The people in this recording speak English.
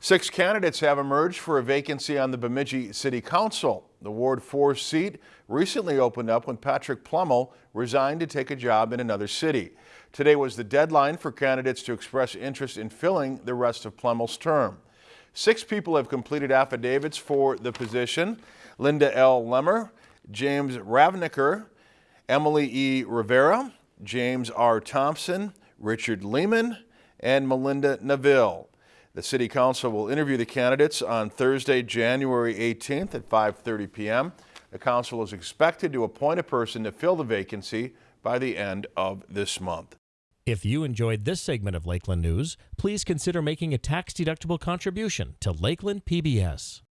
Six candidates have emerged for a vacancy on the Bemidji City Council. The Ward 4 seat recently opened up when Patrick Plummel resigned to take a job in another city. Today was the deadline for candidates to express interest in filling the rest of Plummel's term. Six people have completed affidavits for the position. Linda L. Lemmer, James Ravnicker, Emily E. Rivera, James R. Thompson, Richard Lehman, and Melinda Neville. The City Council will interview the candidates on Thursday, January 18th at 5.30 p.m. The Council is expected to appoint a person to fill the vacancy by the end of this month. If you enjoyed this segment of Lakeland News, please consider making a tax-deductible contribution to Lakeland PBS.